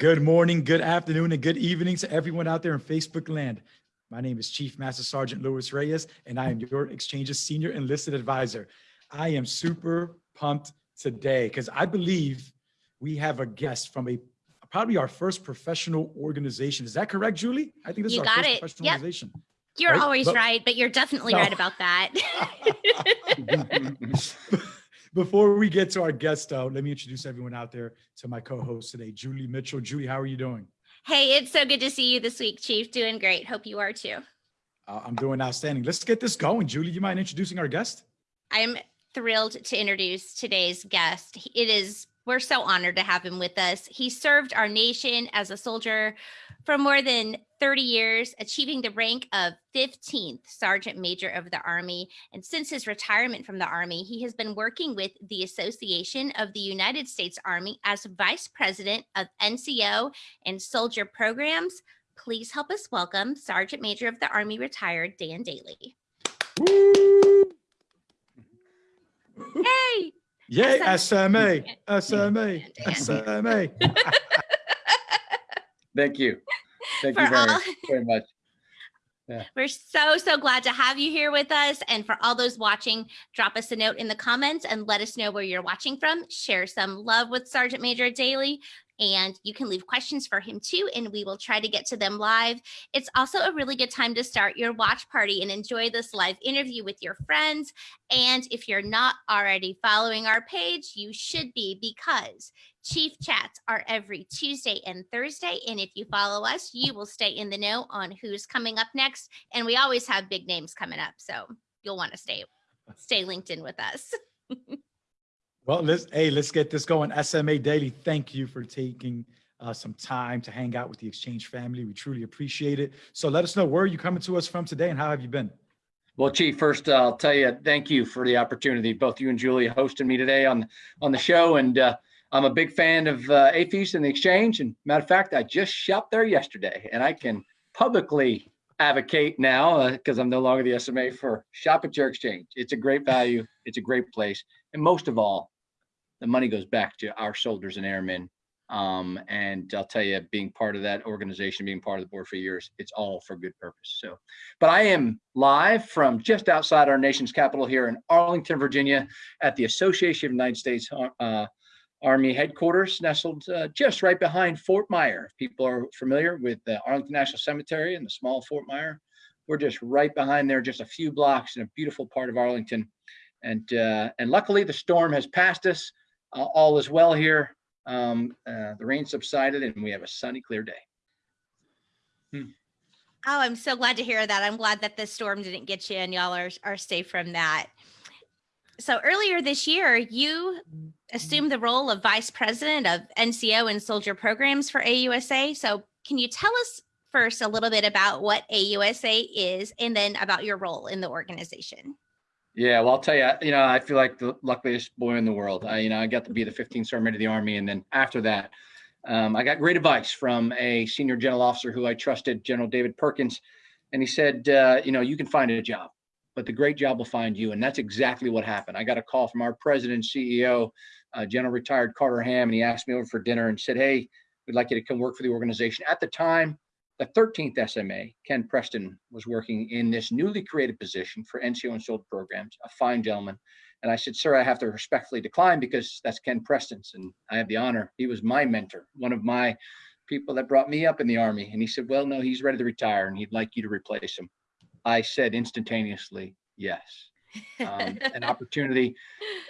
Good morning, good afternoon, and good evening to everyone out there in Facebook land. My name is Chief Master Sergeant Louis Reyes, and I am your Exchange's Senior Enlisted Advisor. I am super pumped today because I believe we have a guest from a probably our first professional organization. Is that correct, Julie? I think this You is our got first it. professional Yep. organization. You're Right, always but- right, but you're definitely No. right about that. Before we get to our guest, though, let me introduce everyone out there to my co-host today, Julie Mitchell. Julie, how are you doing? hey, it's so good to see you this week, Chief. Doing great. Hope you are too. Uh, I'm doing outstanding. Let's get this going. Julie, you mind introducing our guest? I'm thrilled to introduce today's guest. It is, we're so honored to have him with us. He served our nation as a soldier for more than 30 years, achieving the rank of 15th Sergeant Major of the Army. And since his retirement from the Army, he has been working with the Association of the United States Army as Vice President of NCO and Soldier Programs. Please help us welcome Sergeant Major of the Army retired Dan Dailey. Woo! Hey! Yay, SMA. SMA, SMA, SMA. Thank you. Thank For you very, all- very much. We're so, so glad to have you here with us. And for all those watching, drop us a note in the comments and let us know where you're watching from. Share some love with Sergeant Major Dailey. And you can leave questions for him too, and we will try to get to them live. It's also a really good time to start your watch party and enjoy this live interview with your friends. And if you're not already following our page, you should be because Chief chats are every Tuesday and Thursday. And if you follow us, you will stay in the know on who's coming up next. And we always have big names coming up. So you'll want to stay stay linked in with us. Well, let's, hey, let's get this going. SMA Dailey, thank you for taking uh, some time to hang out with the Exchange family. We truly appreciate it. So let us know where you coming to us from today and how have you been? Well, Chief, first uh, I'll tell you, thank you for the opportunity, both you and Julie hosting me today on on the show. And uh, I'm a big fan of uh, and the Exchange. And matter of fact, I just shopped there yesterday, and I can publicly advocate now because I'm no longer the SMA for shop at your Exchange. It's a great value. It's a great place, and most of all, the money goes back to our soldiers and airmen. Um, and I'll tell you, being part of that organization, being part of the board for years, it's all for good purpose. So, but I am live from just outside our nation's capital here in Arlington, Virginia, at the Association of United States uh, Army headquarters, nestled uh, just right behind Fort Myer. If people are familiar with the Arlington National Cemetery and the small Fort Myer, we're just right behind there, just a few blocks in a beautiful part of Arlington. And uh, and luckily, the storm has passed us. Uh, all is well here. Um, uh, the rain subsided, and we have a sunny, clear day. Oh, I'm so glad to hear that. I'm glad that the storm didn't get you and y'all are, are safe from that. So earlier this year, you assumed the role of vice president of NCO and soldier programs for AUSA. So can you tell us first a little bit about what AUSA is and then about your role in the organization? Yeah, well, I'll tell you, you know, I feel like the luckiest boy in the world. I, you know, I got to be the 15th Sergeant of the Army, and then after that, um, I got great advice from a senior general officer who I trusted, General David Perkins, and he said, uh, you know, you can find a job, but the great job will find you, and that's exactly what happened. I got a call from our president, CEO, uh, General Retired Carter Ham, and he asked me over for dinner and said, hey, we'd like you to come work for the organization. At the time, the 13th SMA, Ken Preston, was working in this newly created position for NCO and Soldier programs, a fine gentleman. And I said, sir, I have to respectfully decline because that's Ken Preston's and I have the honor. He was my mentor, one of my people that brought me up in the Army. And he said, well, no, he's ready to retire and he'd like you to replace him. I said instantaneously, yes. Um, an opportunity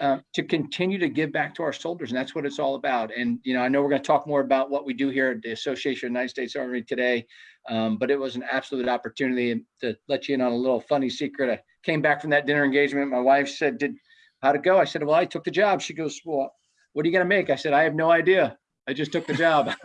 uh, to continue to give back to our soldiers, and that's what it's all about. And you know, I know we're going to talk more about what we do here at the Association of United States Army today, um, but it was an absolute opportunity to let you in on a little funny secret. I came back from that dinner engagement. My wife said, "Did how'd it go?" I said, "Well, I took the job." She goes, "Well, what are you going to make?" I said, "I have no idea. I just took the job."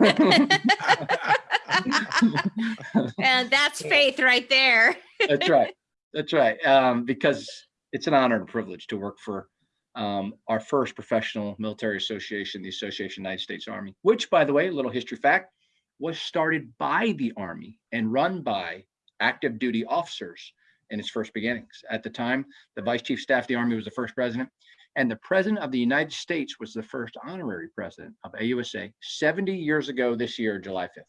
and that's faith right there. That's right. That's right. Um, because it's an honor and a privilege to work for um, our first professional military association, the Association of United States Army, which, by the way, a little history fact, was started by the Army and run by active duty officers in its first beginnings. At the time, the Vice Chief Staff of the Army was the first president, And the President of the United States was the first honorary president of AUSA 70 years ago this year, July 5th.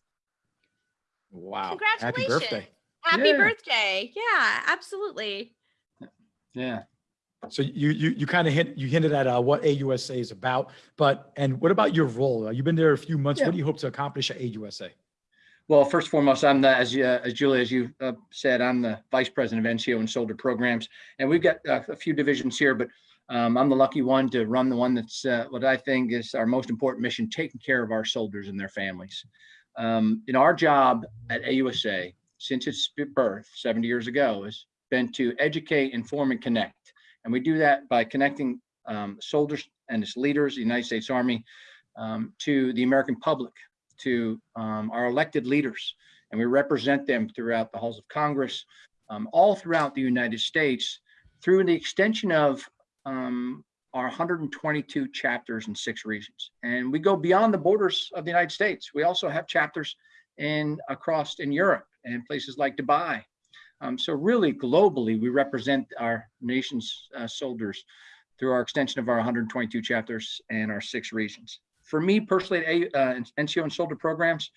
Wow. Happy Congratulations. birthday. Happy Yeah. birthday. Yeah, absolutely. Yeah. So you you you kind of hint you hinted at uh, what AUSA is about, but and what about your role? Uh, You've been there a few months. Yeah. What do you hope to accomplish at AUSA? Well, first and foremost, I'm the, as, you- uh, as Julie, as you uh, said, I'm the Vice President of NCO and Soldier Programs. And we've got uh, a few divisions here, but um, I'm the lucky one to run the one that's uh, what I think is our most important mission, taking care of our soldiers and their families. Um, in our job at AUSA, since its birth 70 years ago, has been to educate, inform, and connect. And we do that by connecting um, soldiers and its leaders, the United States Army, um, to the American public, to um, our elected leaders, and we represent them throughout the halls of Congress, um, all throughout the United States, through the extension of um, our 122 chapters in six regions. And we go beyond the borders of the United States. We also have chapters in across in Europe and places like Dubai. Um, so really globally, we represent our nation's uh, soldiers through our extension of our 122 chapters and our six regions for me personally, uh, NCO and soldier programs,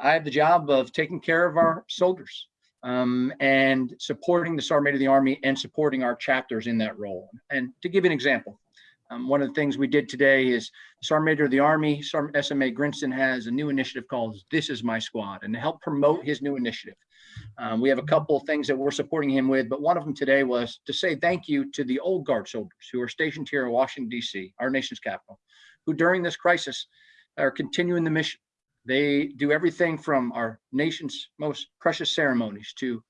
I have the job of taking care of our soldiers um, and supporting the Sergeant of the Army and supporting our chapters in that role. And to give an example, um, one of the things we did today is Sergeant Major of the Army, Sergeant SMA Grinston has a new initiative called This Is My Squad, and to help promote his new initiative. Um, we have a couple of things that we're supporting him with, but one of them today was to say thank you to the old guard soldiers who are stationed here in Washington, D.C., our nation's capital, who during this crisis are continuing the mission. They do everything from our nation's most precious ceremonies to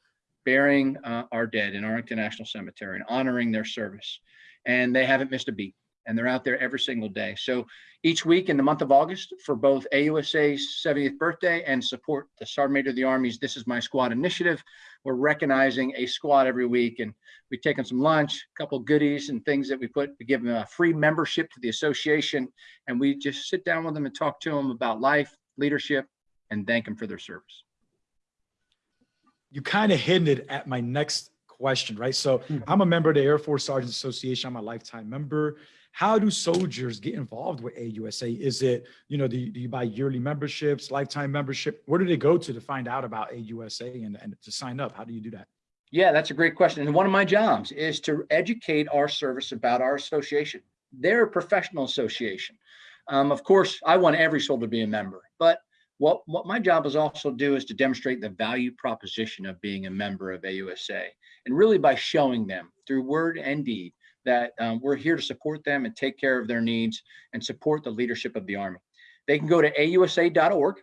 burying uh, our dead in Arlington National Cemetery and honoring their service. And they haven't missed a beat. And they're out there every single day. So each week in the month of August for both AUSA's 70th birthday and support the Sergeant Major of the Army's This Is My Squad initiative, we're recognizing a squad every week. And we've taken some lunch, a couple goodies and things that we put to give them a free membership to the association. And we just sit down with them and talk to them about life, leadership, and thank them for their service. You kind of hinted at my next question, right? So Mhm. I'm a member of the Air Force Sergeants Association. I'm a lifetime member. How do soldiers get involved with AUSA? Is it, you know, do you, do you buy yearly memberships, lifetime membership? Where do they go to to find out about AUSA and, and to sign up? How do you do that? Yeah, that's a great question. And one of my jobs is to educate our service about our association. They're a professional association. Um, of course, I want every soldier to be a member, but what, what my job is also to do is to demonstrate the value proposition of being a member of AUSA. And really by showing them through word and deed that um, we're here to support them and take care of their needs and support the leadership of the Army. They can go to ausa.org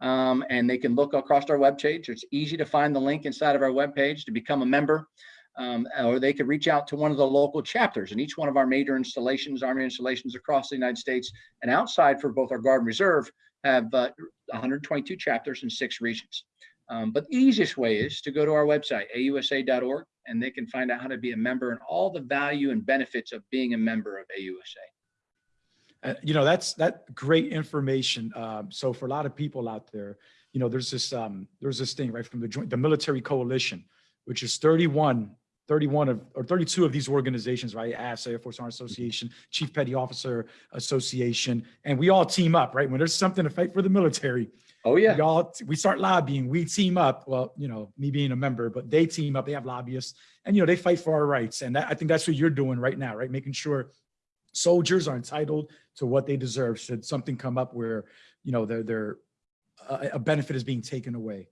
um, and they can look across our webpage. It's easy to find the link inside of our webpage to become a member. Um, or they could reach out to one of the local chapters in each one of our major installations, Army installations across the United States and outside for both our Guard and Reserve have uh, 122 chapters in six regions. Um, but the easiest way is to go to our website, ausa.org, and they can find out how to be a member and all the value and benefits of being a member of AUSA. Uh, you know, that's that great information. Um, so for a lot of people out there, you know, there's this um, there's this thing right from the joint the military coalition, which is 31, 31 of or 32 of these organizations, right? AFSA, Air Force Army Association, Chief Petty Officer Association, and we all team up, right? When there's something to fight for the military, Oh, yeah. we all we start lobbying. We team up. Well, you know, me being a member, but they team up. They have lobbyists, and you know, they fight for our rights. And that, I think that's what you're doing right now, right? Making sure soldiers are entitled to what they deserve. Should something come up where you know their their uh, a benefit is being taken away.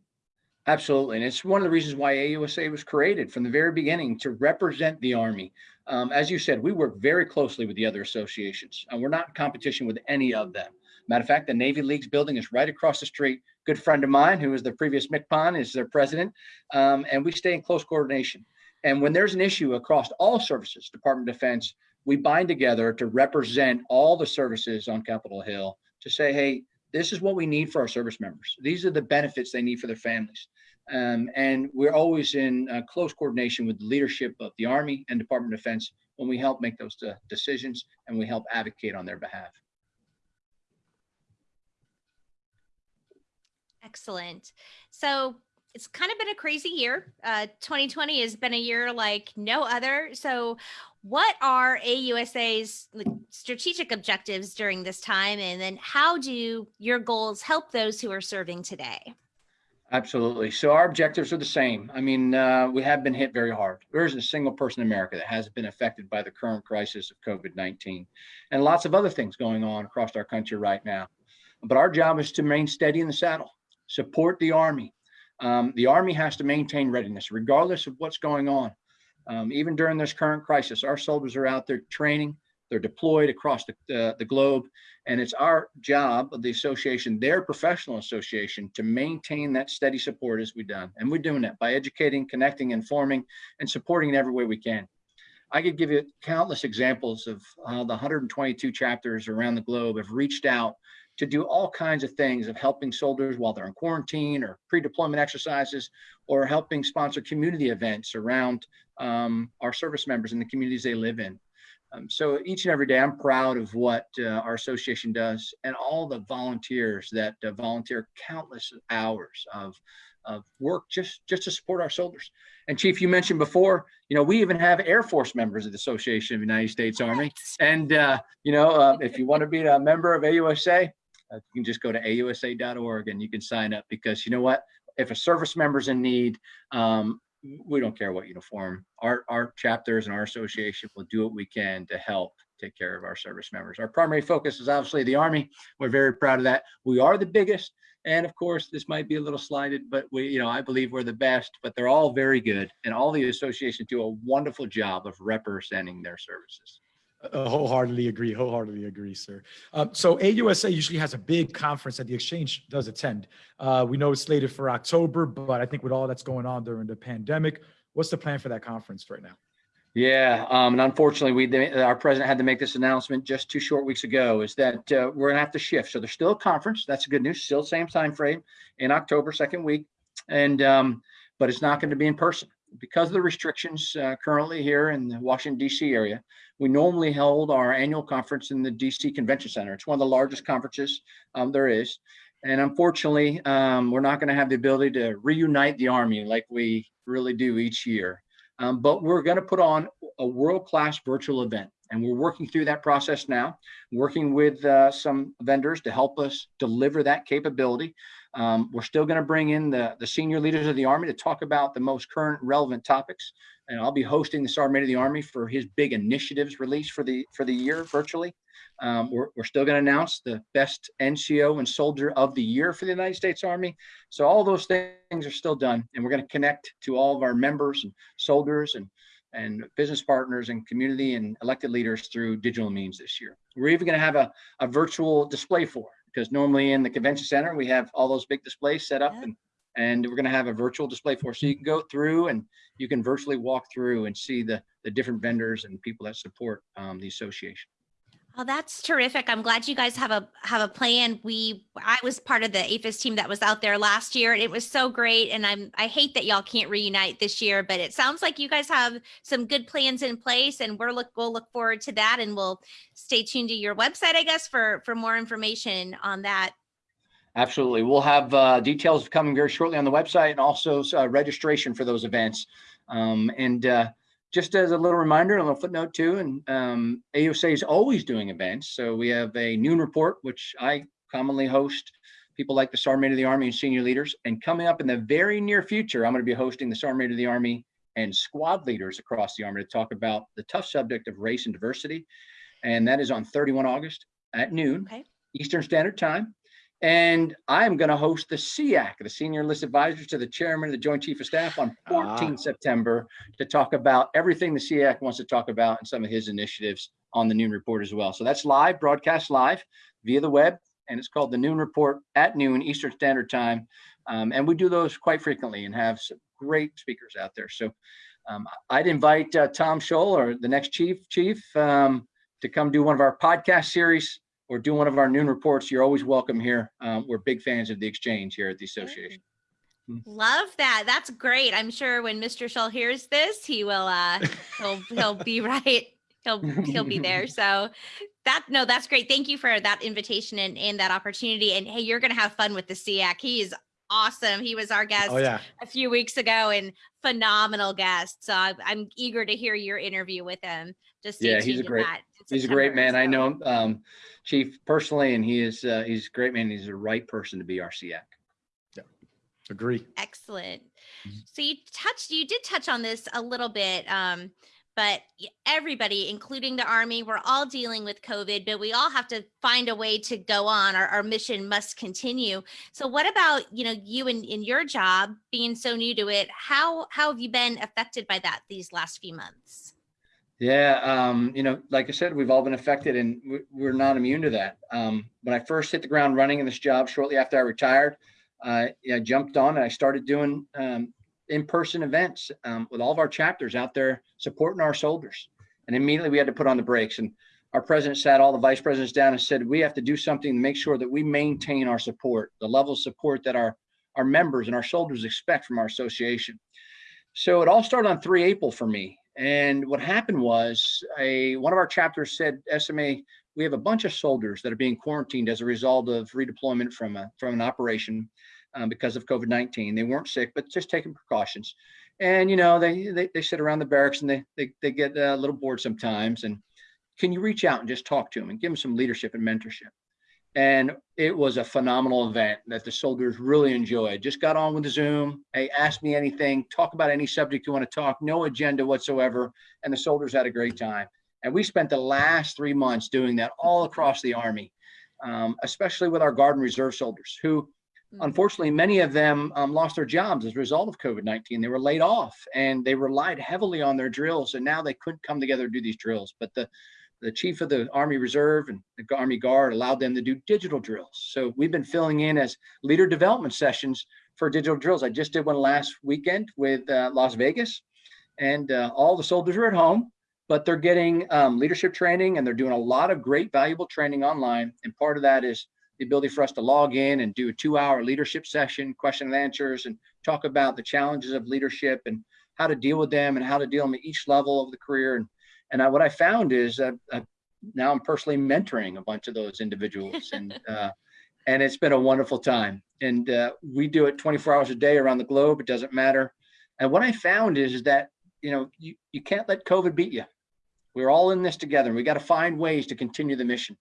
Absolutely. And it's one of the reasons why AUSA was created from the very beginning to represent the Army. Um, as you said, we work very closely with the other associations and we're not in competition with any of them. Matter of fact, the Navy League's building is right across the street. Good friend of mine, who was the previous MCPON, is their president. Um, and we stay in close coordination. And when there's an issue across all services, Department of Defense, we bind together to represent all the services on Capitol Hill to say, hey, this is what we need for our service members. These are the benefits they need for their families. Um, and we're always in uh, close coordination with the leadership of the Army and Department of Defense when we help make those uh, decisions and we help advocate on their behalf. Excellent. So it's kind of been a crazy year. Uh, 2020 has been a year like no other. So what are AUSA's strategic objectives during this time? And then how do your goals help those who are serving today? Absolutely. So our objectives are the same. I mean, uh, we have been hit very hard. There isn't a single person in America that hasn't been affected by the current crisis of COVID-19 and lots of other things going on across our country right now. But our job is to remain steady in the saddle, support the Army. Um, the Army has to maintain readiness regardless of what's going on. Um, even during this current crisis, our soldiers are out there training, they're deployed across the, uh, the globe, and it's our job of the association, their professional association, to maintain that steady support as we've done. And we're doing that by educating, connecting, informing, and supporting in every way we can. I could give you countless examples of uh, the 122 chapters around the globe have reached out to do all kinds of things of helping soldiers while they're in quarantine or pre-deployment exercises or helping sponsor community events around um, our service members in the communities they live in. Um, so each and every day, I'm proud of what uh, our association does and all the volunteers that uh, volunteer countless hours of, of work just, just to support our soldiers. And Chief, you mentioned before, you know, we even have Air Force members of the Association of the United States Army. And, uh, you know, uh, if you want to be a member of AUSA, uh, you can just go to ausa.org and you can sign up because you know what? If a service member's in need, um, we don't care what uniform. Our, our chapters and our association will do what we can to help take care of our service members. Our primary focus is obviously the Army. We're very proud of that. We are the biggest. And of course, this might be a little slighted, but we, you know, I believe we're the best, but they're all very good. And all the associations do a wonderful job of representing their services. Uh, wholeheartedly agree. Wholeheartedly agree, sir. Um, so AUSA usually has a big conference that the exchange does attend. Uh, we know it's slated for October, but I think with all that's going on during the pandemic, what's the plan for that conference right now? Yeah, um, and unfortunately, we our president had to make this announcement just two short weeks ago. Is that uh, we're gonna have to shift. So there's still a conference. That's good news. Still same time frame in October, second week, and um, but it's not going to be in person because of the restrictions uh, currently here in the Washington, D.C. area, we normally hold our annual conference in the D.C. Convention Center. It's one of the largest conferences um, there is. And unfortunately, um, we're not going to have the ability to reunite the Army like we really do each year. Um, but we're going to put on a world-class virtual event. And we're working through that process now, working with uh, some vendors to help us deliver that capability. Um, we're still going to bring in the, the senior leaders of the Army to talk about the most current relevant topics. And I'll be hosting the Sergeant of the Army for his big initiatives release for the for the year virtually. Um, we're, we're still going to announce the best NCO and soldier of the year for the United States Army. So all those things are still done. And we're going to connect to all of our members and soldiers and and business partners and community and elected leaders through digital means this year. We're even going to have a, a virtual display floor because normally in the convention center, we have all those big displays set up yeah. and, and we're going to have a virtual display for. So you can go through and you can virtually walk through and see the, the different vendors and people that support um, the association. Oh, that's terrific. I'm glad you guys have a have a plan. We I was part of the AAFES team that was out there last year and it was so great. And I'm I hate that y'all can't reunite this year, but it sounds like you guys have some good plans in place and we're look we'll look forward to that and we'll stay tuned to your website, I guess, for for more information on that. Absolutely. We'll have uh, details coming very shortly on the website and also uh, registration for those events. Um, and uh, just as a little reminder, a little footnote too, and um, AUSA is always doing events. So we have a noon report, which I commonly host, people like the Sergeant of the Army and senior leaders. And coming up in the very near future, I'm going to be hosting the Sergeant of the Army and squad leaders across the Army to talk about the tough subject of race and diversity. And that is on 31 August at noon, okay. Eastern Standard Time. And I am going to host the SEAC, the Senior Enlisted Advisors to the Chairman of the Joint Chief of Staff on 14 ah. September to talk about everything the SEAC wants to talk about and some of his initiatives on the Noon Report as well. So that's live, broadcast live via the web, and it's called the Noon Report at noon Eastern Standard Time. Um, and we do those quite frequently and have some great speakers out there. So um, I'd invite uh, Tom Shull or the next chief chief um, to come do one of our podcast series or do one of our noon reports, you're always welcome here. Um, we're big fans of the exchange here at the association. Hmm. Love that. That's great. I'm sure when Mr. Shull hears this, he will uh he'll he'll be right. He'll he'll be there. So that no, that's great. Thank you for that invitation and, and that opportunity. And hey, you're gonna have fun with the SEAC. He is awesome. He was our guest Oh, yeah. a few weeks ago and phenomenal guest. So I, I'm eager to hear your interview with him. Just Yeah, he's a great- that He's a great September, man. I know him, um, Chief personally, and he is, uh, he's a great man. He's the right person to be our SEAC. Agree. Excellent. Mhm. So you touched, you did touch on this a little bit, um, but everybody, including the Army, we're all dealing with COVID, but we all have to find a way to go on. Our, our mission must continue. So what about, you know, you and in your job being so new to it, how, how have you been affected by that these last few months? Yeah, um, you know, like I said, we've all been affected and we- we're not immune to that. Um, when I first hit the ground running in this job shortly after I retired, uh, I jumped on and I started doing um, in-person events um, with all of our chapters out there supporting our soldiers. And immediately we had to put on the brakes. And our president sat all the vice presidents down and said, we have to do something to make sure that we maintain our support, the level of support that our, our members and our soldiers expect from our association. So it all started on 3 April for me. And what happened was a one of our chapters said, SMA, we have a bunch of soldiers that are being quarantined as a result of redeployment from a, from an operation um, because of COVID-19. They weren't sick, but just taking precautions. And you know, they they, they sit around the barracks and they they, they get a little bored sometimes. And can you reach out and just talk to them and give them some leadership and mentorship? And it was a phenomenal event that the soldiers really enjoyed. Just got on with the Zoom. Hey, ask me anything, talk about any subject you want to talk, no agenda whatsoever. And the soldiers had a great time. And we spent the last three months doing that all across the Army, um, especially with our Guard and Reserve soldiers who. Unfortunately, many of them um, lost their jobs as a result of COVID-19. They were laid off and they relied heavily on their drills. And now they couldn't come together to do these drills. But the the chief of the Army Reserve and the Army Guard allowed them to do digital drills. So we've been filling in as leader development sessions for digital drills. I just did one last weekend with uh, Las Vegas and uh, all the soldiers are at home, but they're getting um, leadership training and they're doing a lot of great valuable training online. And part of that is the ability for us to log in and do a two hour leadership session, question and answers, and talk about the challenges of leadership and how to deal with them and how to deal them at each level of the career. And and I, what I found is uh, uh, now I'm personally mentoring a bunch of those individuals, and uh, and it's been a wonderful time. And uh, we do it 24 hours a day around the globe. It doesn't matter. And what I found is, is that you know you, you can't let COVID beat you. We're all in this together. And we got to find ways to continue the mission.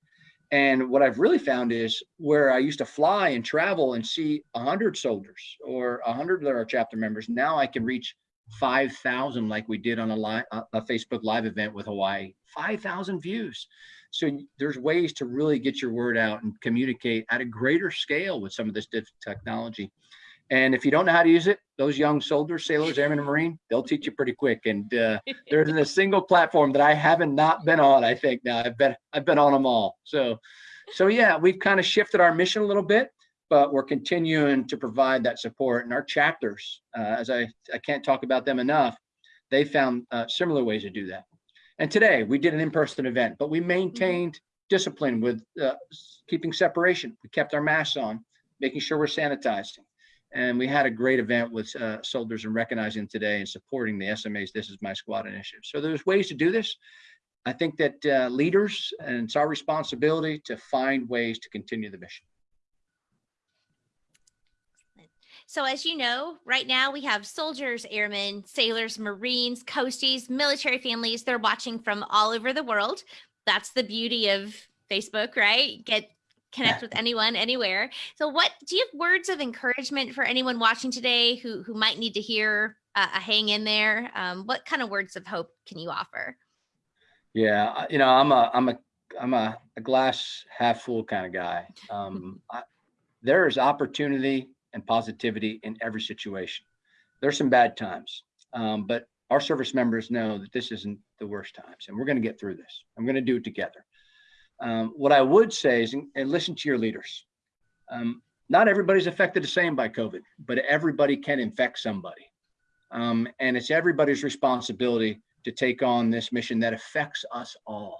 And what I've really found is where I used to fly and travel and see 100 soldiers or 100 of our chapter members, now I can reach 5,000 like we did on a, live, a Facebook live event with Hawaii, 5,000 views. So there's ways to really get your word out and communicate at a greater scale with some of this technology. And if you don't know how to use it, those young soldiers, sailors, airmen, and marine, they'll teach you pretty quick. And uh, there isn't a single platform that I haven't not been on. I think now I've been I've been on them all. So, so yeah, we've kind of shifted our mission a little bit but we're continuing to provide that support. And our chapters, uh, as I, I can't talk about them enough, they found uh, similar ways to do that. And today we did an in-person event, but we maintained discipline with uh, keeping separation. We kept our masks on, making sure we're sanitizing. And we had a great event with uh, soldiers and recognizing today and supporting the SMA's This Is My Squad initiative. So there's ways to do this. I think that uh, leaders, and it's our responsibility to find ways to continue the mission. So as you know, right now we have soldiers, airmen, sailors, Marines, coasties, military families. They're watching from all over the world. That's the beauty of Facebook, right? Get connect with anyone, anywhere. So what do you have words of encouragement for anyone watching today who, who might need to hear uh, a hang in there? Um, what kind of words of hope can you offer? Yeah, you know, I'm a, I'm a, I'm a, a glass half full kind of guy. Um, I, there is opportunity and positivity in every situation. There's some bad times, um, but our service members know that this isn't the worst times and we're going to get through this. I'm going to do it together. Um, what I would say is, and listen to your leaders. Um, not everybody's affected the same by COVID, but everybody can infect somebody. Um, and it's everybody's responsibility to take on this mission that affects us all.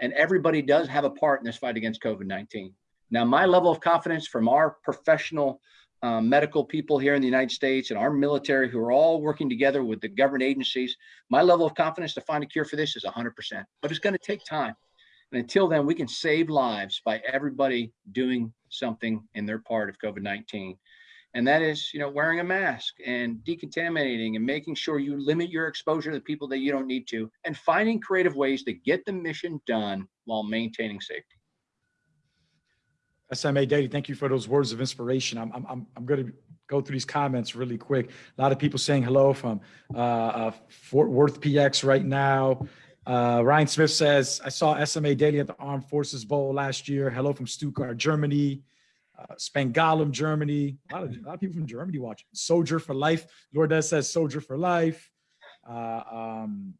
And everybody does have a part in this fight against COVID-19. Now, my level of confidence from our professional um, medical people here in the United States and our military who are all working together with the government agencies, my level of confidence to find a cure for this is 100%, but it's going to take time. And until then, we can save lives by everybody doing something in their part of COVID-19. And that is, you know, wearing a mask and decontaminating and making sure you limit your exposure to the people that you don't need to and finding creative ways to get the mission done while maintaining safety. SMA Dailey, thank you for those words of inspiration. I'm, I'm, I'm, going to go through these comments really quick. A lot of people saying hello from uh, uh, Fort Worth PX right now. Uh, Ryan Smith says, I saw SMA Dailey at the Armed Forces Bowl last year. Hello from Stuttgart, Germany. Uh, Spangdahlem, Germany. A lot, of, a lot of people from Germany watching. Soldier for life. Lourdes says soldier for life. Uh, um,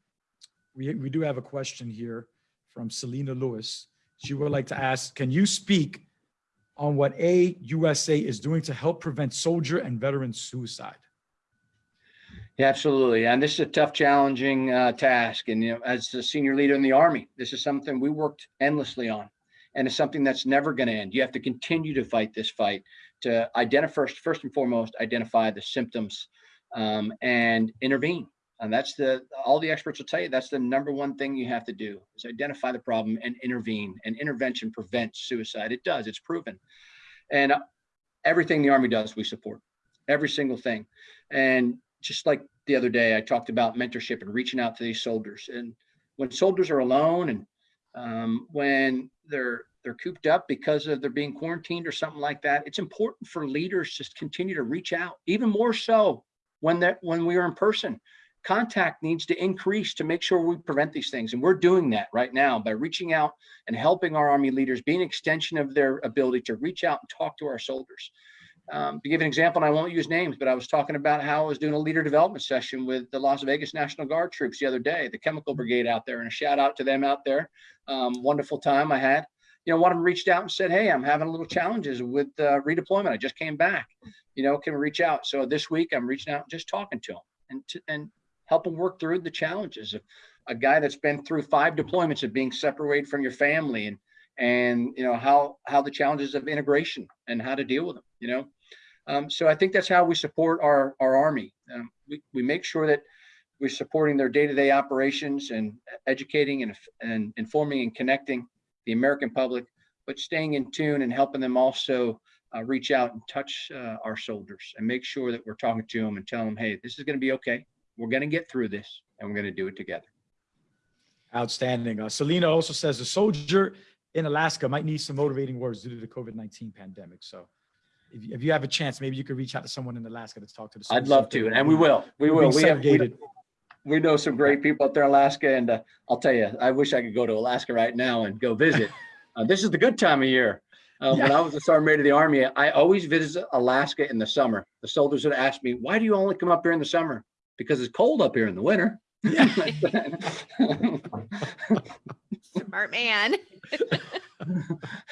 we, we do have a question here from Selena Lewis. She would like to ask, can you speak on what AUSA is doing to help prevent soldier and veteran suicide? Yeah, absolutely. And this is a tough, challenging uh, task. And, you know, as a senior leader in the Army, this is something we worked endlessly on. And it's something that's never going to end. You have to continue to fight this fight to identify first, first and foremost, identify the symptoms um, and intervene. And that's the, all the experts will tell you, that's the number one thing you have to do is identify the problem and intervene and intervention prevents suicide. It does, it's proven. And uh, everything the Army does, we support every single thing. And just like the other day, I talked about mentorship and reaching out to these soldiers. And when soldiers are alone and um, when they're they're cooped up because of they're being quarantined or something like that, it's important for leaders to continue to reach out, even more so when that when we are in person. Contact needs to increase to make sure we prevent these things. And we're doing that right now by reaching out and helping our Army leaders be an extension of their ability to reach out and talk to our soldiers. Um, to give an example, and I won't use names, but I was talking about how I was doing a leader development session with the Las Vegas National Guard troops the other day, the chemical brigade out there, and a shout out to them out there. Um, wonderful time I had. You know, one of them reached out and said, Hey, I'm having a little challenges with uh, redeployment. I just came back. You know, can we reach out? So this week I'm reaching out, just talking to them and, to, and help them work through the challenges of a guy that's been through five deployments of being separated from your family and and you know how how the challenges of integration and how to deal with them you know um, so I think that's how we support our, our Army. Um, we, we make sure that we're supporting their day-to-day operations and educating and, and informing and connecting the American public, but staying in tune and helping them also uh, reach out and touch uh, our soldiers and make sure that we're talking to them and telling them, hey, this is going to be okay. We're going to get through this and we're going to do it together. Outstanding. Uh, Selena also says a soldier in Alaska might need some motivating words due to the COVID-19 pandemic. So if you, if you have a chance, maybe you could reach out to someone in Alaska to talk to the. I'd love to, and we will. We will. We, have, we, we know some great people out there in Alaska, and uh, I'll tell you, I wish I could go to Alaska right now and go visit. uh, this is the good time of year. Uh, yeah. When I was a sergeant major of the Army, I always visit Alaska in the summer. The soldiers would ask me, "Why do you only come up here in the summer?" Because it's cold up here in the winter. Yeah. Smart man.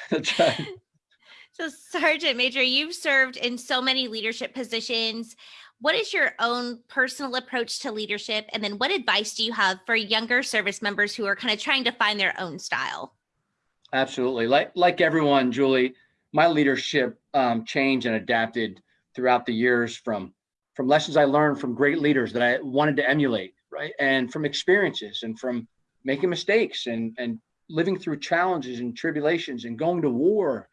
That's right. So Sergeant Major, you've served in so many leadership positions. What is your own personal approach to leadership? And then what advice do you have for younger service members who are kind of trying to find their own style? Absolutely. Like, like everyone, Julie, my leadership um, changed and adapted throughout the years from, from lessons I learned from great leaders that I wanted to emulate, right? And from experiences and from making mistakes and, and living through challenges and tribulations and going to war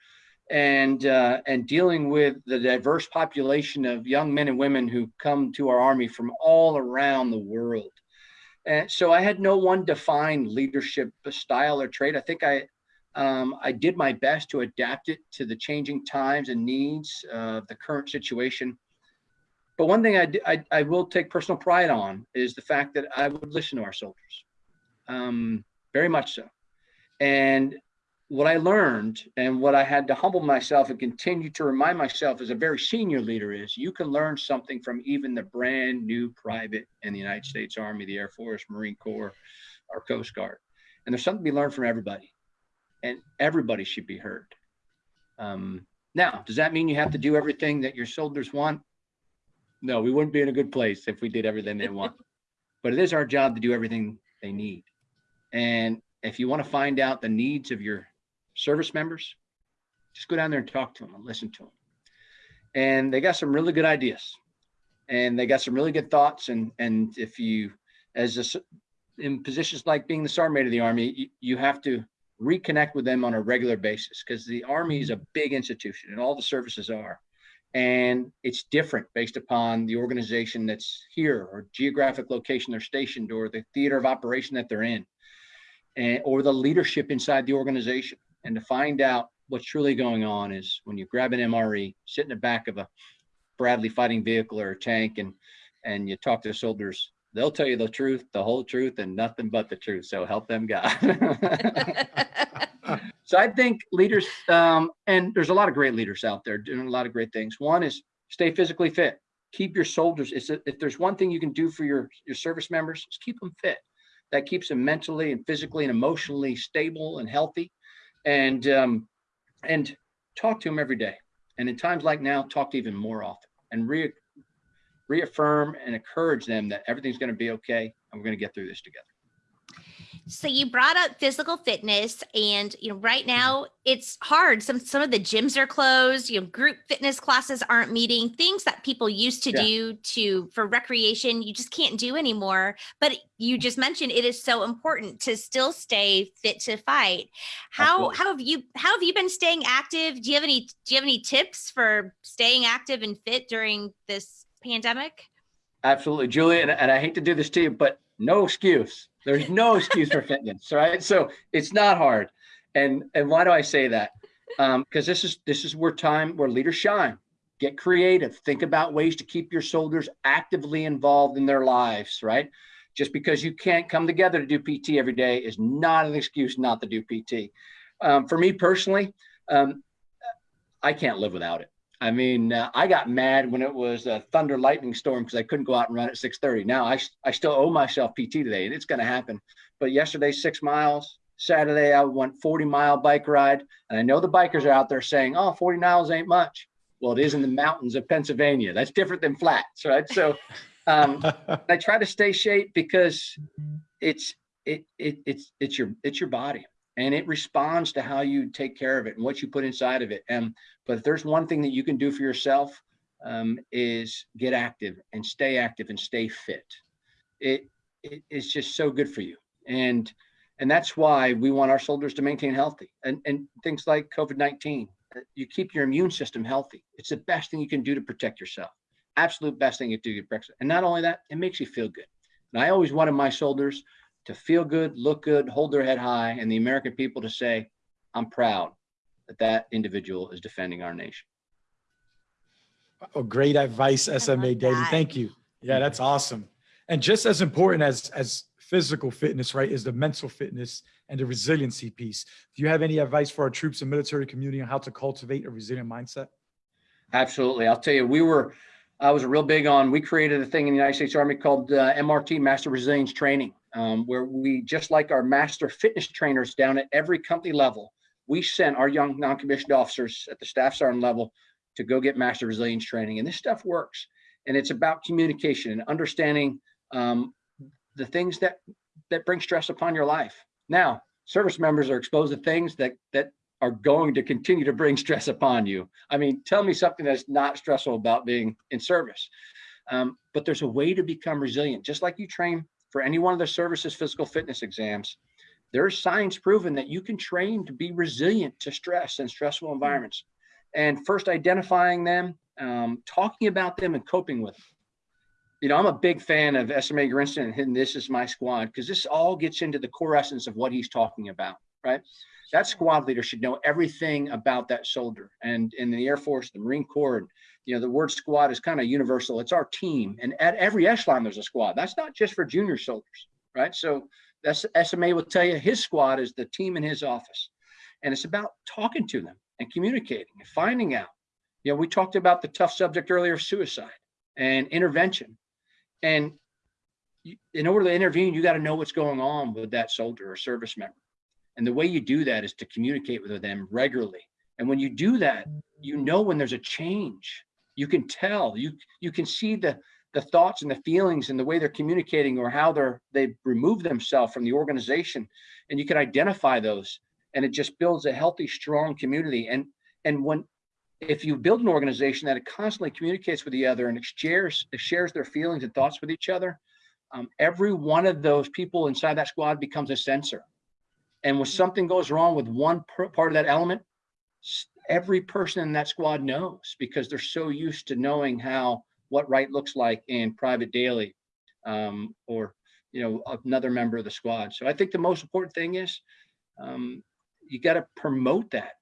and uh, and dealing with the diverse population of young men and women who come to our army from all around the world. And so I had no one defined leadership style or trait. I think I um, I did my best to adapt it to the changing times and needs of the current situation. But one thing I, I, I, will take personal pride on is the fact that I would listen to our soldiers, um, very much so. And what I learned and what I had to humble myself and continue to remind myself as a very senior leader is you can learn something from even the brand new private in the United States Army, the Air Force, Marine Corps, or Coast Guard. And there's something to be learned from everybody, and everybody should be heard. Um, now, does that mean you have to do everything that your soldiers want? No, we wouldn't be in a good place if we did everything they want. but it is our job to do everything they need. And if you want to find out the needs of your service members, just go down there and talk to them and listen to them. And they got some really good ideas and they got some really good thoughts. And, and if you, as a, in positions like being the sergeant of the army, you, you have to reconnect with them on a regular basis because the army is a big institution and all the services are. And it's different based upon the organization that's here or geographic location they're stationed or the theater of operation that they're in and, or the leadership inside the organization. And to find out what's truly going on is when you grab an MRE, sit in the back of a Bradley fighting vehicle or a tank and, and you talk to the soldiers, they'll tell you the truth, the whole truth and nothing but the truth. So help them God. so I think leaders, um, and there's a lot of great leaders out there doing a lot of great things. One is stay physically fit. Keep your soldiers. A, if there's one thing you can do for your your service members, is keep them fit. That keeps them mentally and physically and emotionally stable and healthy, and um, and talk to them every day. And in times like now, talk to even more often and re reaffirm and encourage them that everything's going to be okay and we're going to get through this together. So you brought up physical fitness and you know right now it's hard. Some some of the gyms are closed, you know, group fitness classes aren't meeting, things that people used to Yeah. do to for recreation, you just can't do anymore. But you mm-hmm. just mentioned it is so important to still stay fit to fight. How Absolutely. how have you how have you been staying active? Do you have any do you have any tips for staying active and fit during this pandemic? Absolutely, Julie, and, and I hate to do this to you, but no excuse. There's no excuse for fitness, right? So it's not hard. And and why do I say that? Um, because this is this is where time where leaders shine. Get creative. Think about ways to keep your soldiers actively involved in their lives, right? Just because you can't come together to do PT every day is not an excuse not to do PT. Um, for me personally, um, I can't live without it. I mean, uh, I got mad when it was a thunder lightning storm because I couldn't go out and run at 6:30. Now I, I still owe myself PT today, and it's going to happen. But yesterday, six miles. Saturday, I went 40 mile bike ride, and I know the bikers are out there saying, "Oh, 40 miles ain't much." Well, it is in the mountains of Pennsylvania. That's different than flats, right? So, um, I try to stay shape because it's it, it it's it's your it's your body and it responds to how you take care of it and what you put inside of it. And but if there's one thing that you can do for yourself um, is get active and stay active and stay fit. It, it it's just so good for you. And and that's why we want our soldiers to maintain healthy and, and things like COVID-19. uh, You keep your immune system healthy. It's the best thing you can do to protect yourself. Absolute best thing you do to protect. And not only that, it makes you feel good. And I always wanted my soldiers to feel good, look good, hold their head high, and the American people to say, I'm proud that that individual is defending our nation. Oh, great advice, SMA love Dailey. that. Thank you. Yeah, that's awesome. And just as important as as physical fitness, right, is the mental fitness and the resiliency piece. Do you have any advice for our troops and military community on how to cultivate a resilient mindset? Absolutely. I'll tell you, we were, I was a real big on, we created a thing in the United States Army called uh, MRT, Master Resilience Training, um, where we, just like our master fitness trainers down at every company level, we sent our young non-commissioned officers at the staff sergeant level to go get master resilience training. And this stuff works. And it's about communication and understanding um, the things that that bring stress upon your life. Now, service members are exposed to things that that are going to continue to bring stress upon you. I mean, tell me something that's not stressful about being in service. Um, but there's a way to become resilient, just like you train for any one of the services physical fitness exams. There's science proven that you can train to be resilient to stress and stressful environments. And first identifying them, um, talking about them, and coping with them you know, I'm a big fan of SMA Grinston and This Is My Squad because this all gets into the core essence of what he's talking about, right? That squad leader should know everything about that soldier. And in the Air Force, the Marine Corps, you know, the word squad is kind of universal. It's our team. And at every echelon, there's a squad. That's not just for junior soldiers, right? So that's SMA will tell you his squad is the team in his office. And it's about talking to them and communicating and finding out. You know, we talked about the tough subject earlier, suicide and intervention. And in order to intervene, you got to know what's going on with that soldier or service member. And the way you do that is to communicate with them regularly. And when you do that, you know when there's a change. You can tell. You you can see the the thoughts and the feelings and the way they're communicating or how they're they remove themselves from the organization. And you can identify those. And it just builds a healthy, strong community. And and when if you build an organization that constantly communicates with the other and it shares it shares their feelings and thoughts with each other, um, every one of those people inside that squad becomes a sensor. And when something goes wrong with one part of that element, every person in that squad knows because they're so used to knowing how what right looks like in private daily um, or you know another member of the squad. So I think the most important thing is um, you got to promote that.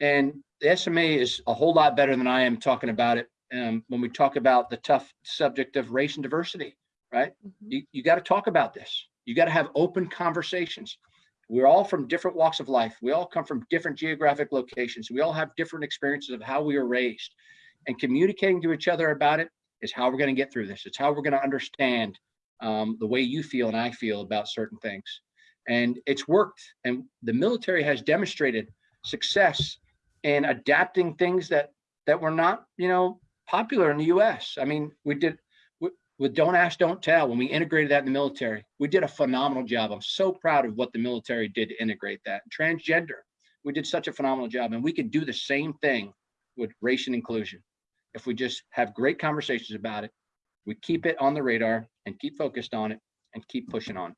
And the SMA is a whole lot better than I am talking about it um, when we talk about the tough subject of race and diversity, right? You, you got to talk about this. You got to have open conversations. We're all from different walks of life. We all come from different geographic locations. We all have different experiences of how we were raised. And communicating to each other about it is how we're going to get through this. It's how we're going to understand um, the way you feel and I feel about certain things. And it's worked. And the military has demonstrated success in adapting things that that were not, you know, popular in the U.S. I mean, we did with, Don't Ask, Don't Tell when we integrated that in the military. We did a phenomenal job. I'm so proud of what the military did to integrate that. Transgender, we did such a phenomenal job, and we could do the same thing with race and inclusion if we just have great conversations about it. We keep it on the radar and keep focused on it and keep pushing on.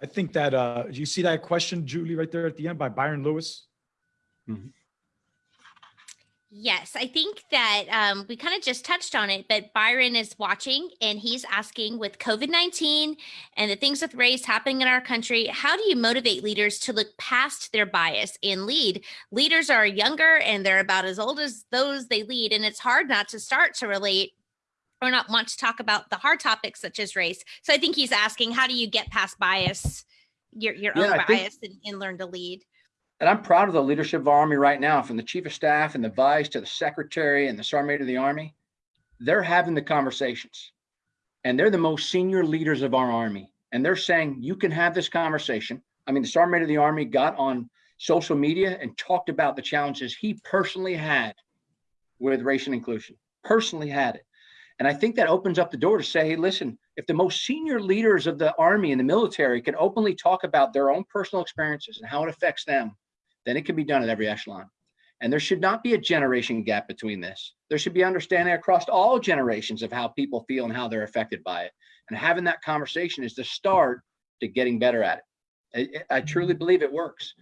I think that, uh, you see that question, Julie, right there at the end by Byron Lewis? Yes, I think that um, we kind of just touched on it, but Byron is watching and he's asking with COVID 19 and the things with race happening in our country, how do you motivate leaders to look past their bias and lead? Leaders are younger and they're about as old as those they lead, and it's hard not to start to relate or not want to talk about the hard topics such as race. So I think he's asking, how do you get past bias, your, your Yeah, own I bias, and, and learn to lead? And I'm proud of the leadership of our Army right now, from the Chief of Staff and the Vice to the Secretary and the Sergeant of the Army. They're having the conversations. And they're the most senior leaders of our Army. And they're saying, you can have this conversation. I mean, the Sergeant of the Army got on social media and talked about the challenges he personally had with race and inclusion, personally had it. And I think that opens up the door to say, hey, listen, if the most senior leaders of the Army and the military can openly talk about their own personal experiences and how it affects them, then it can be done at every echelon. And there should not be a generation gap between this. There should be understanding across all generations of how people feel and how they're affected by it. And having that conversation is the start to getting better at it. I, I truly believe it works.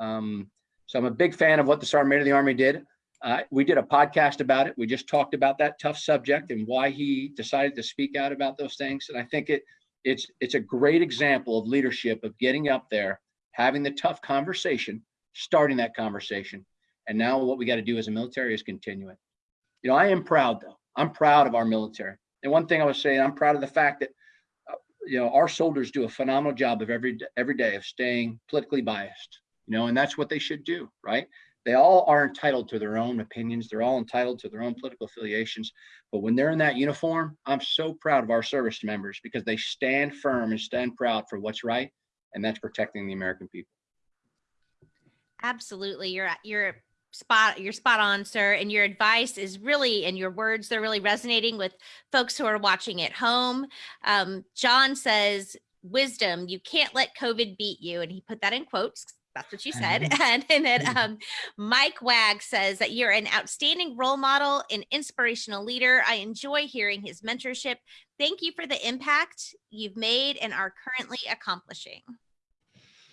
Um, so I'm a big fan of what the Sergeant Major of the Army did. Uh, we did a podcast about it. We just talked about that tough subject and why he decided to speak out about those things. And I think it it's it's a great example of leadership of getting up there, having the tough conversation, starting that conversation. And now what we got to do as a military is continue it. You know, I am proud though. I'm proud of our military. And one thing I was saying, I'm proud of the fact that uh, you know our soldiers do a phenomenal job of every every day of staying politically biased. You know, and that's what they should do, right? They all are entitled to their own opinions. They're all entitled to their own political affiliations. But when they're in that uniform, I'm so proud of our service members because they stand firm and stand proud for what's right, and that's protecting the American people. Absolutely. You're you're spot you're spot on, sir. And your advice is really and your words they're really resonating with folks who are watching at home. Um, John says, wisdom, you can't let COVID beat you. And he put that in quotes. That's what you said. And, and then um, Mike Wag says that you're an outstanding role model, an inspirational leader. I enjoy hearing his mentorship. Thank you for the impact you've made and are currently accomplishing.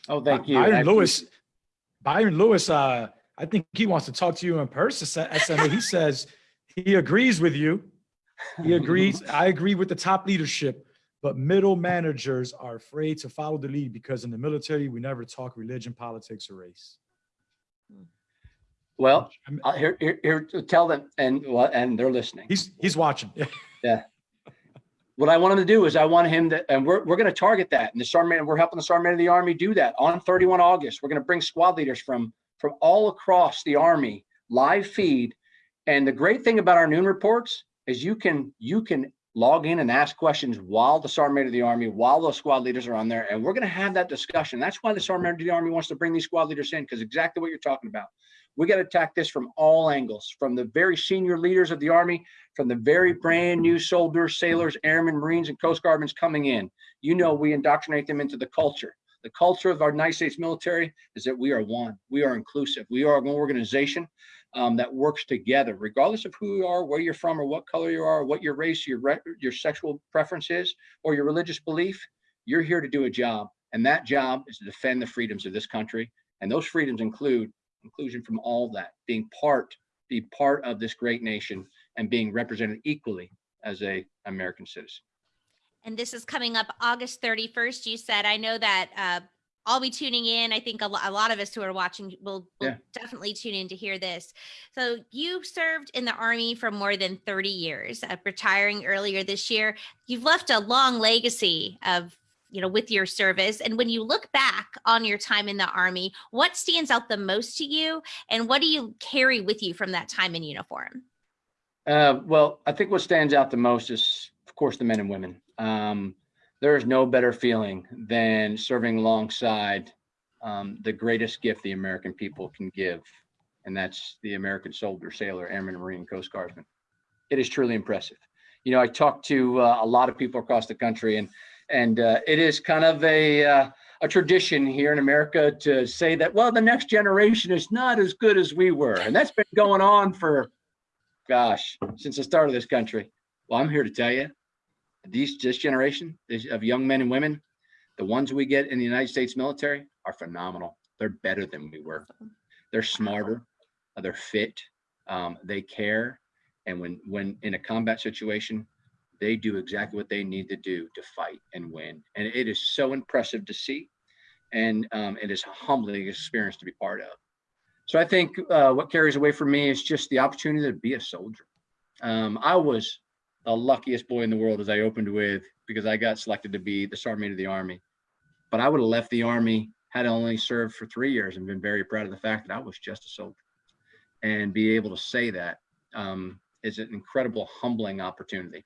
Oh, thank you. I Byron Lewis, Byron Lewis, uh, I think he wants to talk to you in person. SMA, he says he agrees with you. He agrees. I agree with the top leadership, but middle managers are afraid to follow the lead because in the military, we never talk religion, politics, or race. Well, here, here, here, tell them, and well, and they're listening. He's, he's watching. what I want him to do is I want him to, and we're, we're going to target that. And the sergeant, we're helping the sergeant of the army do that on 31 August. We're going to bring squad leaders from, from all across the army, live feed. And the great thing about our noon reports is you can, you can log in and ask questions while the sergeant of the army, while those squad leaders are on there. And we're going to have that discussion. That's why the sergeant of the army wants to bring these squad leaders in, because exactly what you're talking about. We got to attack this from all angles, from the very senior leaders of the army from the very brand new soldiers, sailors, airmen, Marines, and Coast Guardmen coming in. You know, we indoctrinate them into the culture. The culture of our United States military is that we are one. We are inclusive. We are an organization um, that works together, regardless of who you are, where you're from, or what color you are, what your race, your your sexual preference is, or your religious belief. You're here to do a job, and that job is to defend the freedoms of this country. And those freedoms include inclusion from all that, being part, be part of this great nation and being represented equally as a American citizen. And this is coming up August 31st. You said, I know that uh, I'll be tuning in. I think a, lo- a lot of us who are watching will, will Yeah. definitely tune in to hear this. So you served in the Army for more than 30 years, uh, retiring earlier this year. You've left a long legacy of you know with your service and when you look back on your time in the army what stands out the most to you and what do you carry with you from that time in uniform Uh, well, I think what stands out the most is, of course, the men and women. Um, there is no better feeling than serving alongside um, the greatest gift the American people can give, and that's the American soldier, sailor, airman, marine, coast guardsman. It is truly impressive. You know, I talked to uh, a lot of people across the country, and and uh, it is kind of a uh, a tradition here in America to say that well, the next generation is not as good as we were, and that's been going on for gosh, since the start of this country. Well, I'm here to tell you, these this generation of young men and women, the ones we get in the United States military are phenomenal. They're better than we were. They're smarter. They're fit. Um, they care. And when when in a combat situation, they do exactly what they need to do to fight and win. And it is so impressive to see. And um, it is a humbling experience to be part of. So I think uh, what carries away for me is just the opportunity to be a soldier. Um, I was the luckiest boy in the world, as I opened with, because I got selected to be the sergeant of the army. But I would have left the army had I only served for three years and been very proud of the fact that I was just a soldier. And be able to say that um, is an incredible, humbling opportunity.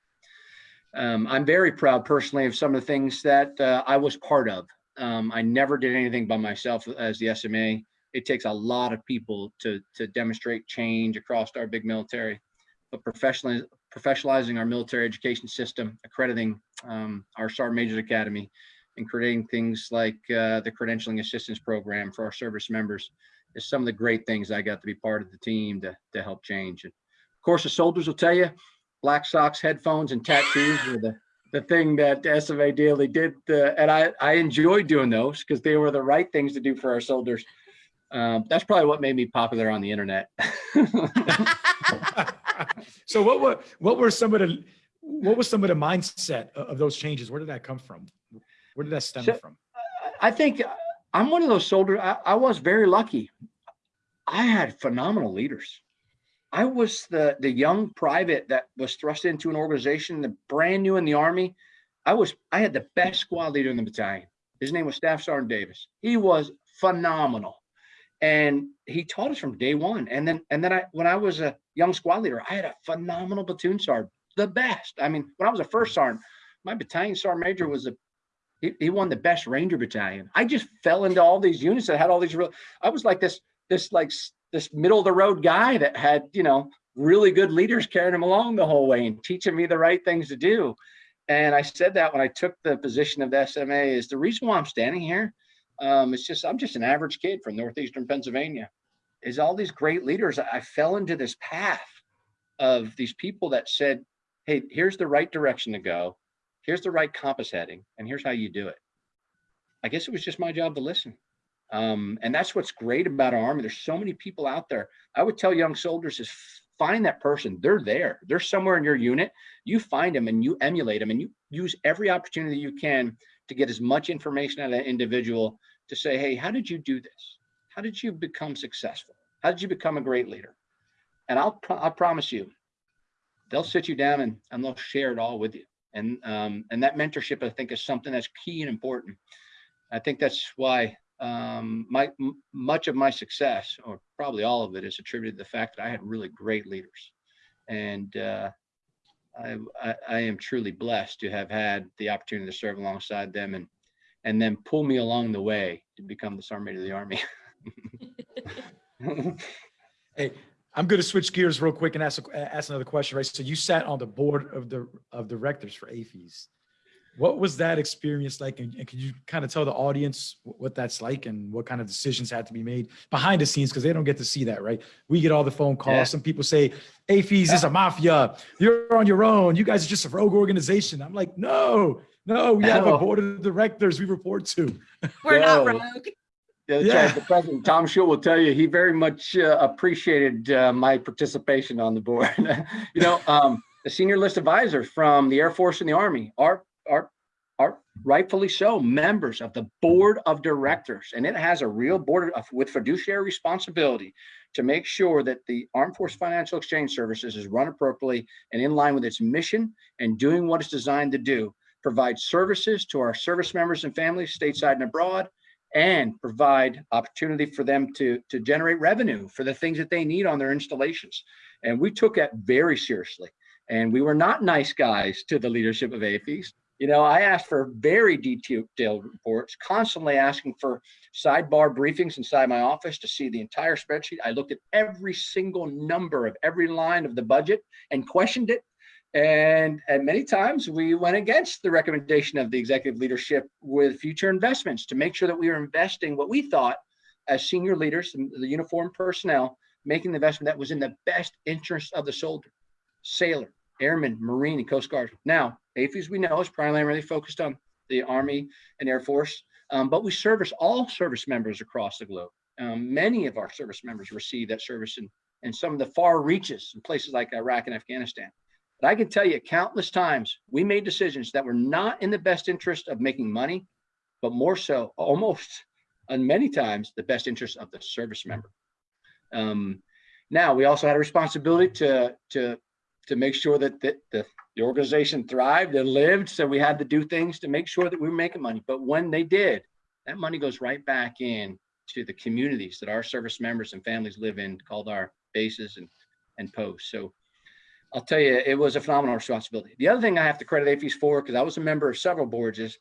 Um, I'm very proud personally of some of the things that uh, I was part of. Um, I never did anything by myself as the SMA it takes a lot of people to to demonstrate change across our big military. But professionally professionalizing our military education system accrediting um, our sergeant majors academy and creating things like uh, the credentialing assistance program for our service members is some of the great things i got to be part of the team to, to help change and of course the soldiers will tell you black socks headphones and tattoos were the the thing that SMA Dailey did, uh, and I, I enjoyed doing those because they were the right things to do for our soldiers. Um, that's probably what made me popular on the internet. so what were what were some of the what was some of the mindset of, of those changes? Where did that come from? Where did that stem So- from? I think I'm one of those soldiers. I, I was very lucky. I had phenomenal leaders. I was the the young private that was thrust into an organization, the brand new in the army. I was I had the best squad leader in the battalion. His name was Staff Sergeant Davis. He was phenomenal, and he taught us from day one. And then and then I when I was a young squad leader, I had a phenomenal platoon sergeant, the best. I mean, when I was a first sergeant, my battalion sergeant major was a he, he won the best ranger battalion i just fell into all these units that had all these real i was like this this like this middle of the road guy that had you know really good leaders carrying him along the whole way and teaching me the right things to do. And i said that when i took the position of the sma is the reason why i'm standing here um, it's just i'm just an average kid from northeastern pennsylvania is all these great leaders i fell into this path of these people that said hey here's the right direction to go. Here's the right compass heading and here's how you do it. I guess it was just my job to listen um, and that's what's great about our army. There's so many people out there. I would tell young soldiers is find that person. They're there. They're somewhere in your unit. You find them and you emulate them and you use every opportunity you can to get as much information out of that individual to say hey how did you do this? How did you become successful? How did you become a great leader? And i'll pro- i promise you they'll sit you down and, and they'll share it all with you. And um, and that mentorship i think is something that's key and important. I think that's why um, my much of my success or probably all of it is attributed to the fact that i had really great leaders and uh, I, I i am truly blessed to have had the opportunity to serve alongside them and and then pull me along the way to become the sergeant of the army Hey, I'm going to switch gears real quick and ask ask another question. Right. So you sat on the board of the of directors for AAFES. What was that experience like? And, and could you kind of tell the audience what that's like and what kind of decisions had to be made behind the scenes? Because they don't get to see that, right? We get all the phone calls. Yeah. Some people say AAFES is a mafia. You're on your own. You guys are just a rogue organization. I'm like, no, no, we have a board of directors we report to. we're not rogue Yeah, Yeah. right. The president, Tom Shull will tell you, he very much uh, appreciated uh, my participation on the board. You know, um, the senior list advisors from the Air Force and the Army are, are, are rightfully so members of the board of directors. And it has a real board of, with fiduciary responsibility to make sure that the Armed Force Financial Exchange Services is run appropriately and in line with its mission and doing what it's designed to do, provide services to our service members and families stateside and abroad, and provide opportunity for them to, to generate revenue for the things that they need on their installations. And we took that very seriously. And we were not nice guys to the leadership of AAFES. You know, I asked for very detailed reports, constantly asking for sidebar briefings inside my office to see the entire spreadsheet. I looked at every single number of every line of the budget and questioned it. And, and many times we went against the recommendation of the executive leadership with future investments to make sure that we were investing what we thought as senior leaders, and the uniformed personnel, making the investment that was in the best interest of the soldier, sailor, airman, marine, and coast guard. Now, AAFES we know is primarily focused on the Army and Air Force, um, but we service all service members across the globe. Um, many of our service members receive that service in, in some of the far reaches in places like Iraq and Afghanistan. But I can tell you countless times we made decisions that were not in the best interest of making money, but more so almost and many times the best interest of the service member. Um, now we also had a responsibility to to to make sure that the, the, the organization thrived and lived. So we had to do things to make sure that we were making money. But when they did, that money goes right back in to the communities that our service members and families live in, called our bases and and posts. So I'll tell you, it was a phenomenal responsibility. The other thing I have to credit AAFES for, because I was a member of several boards, is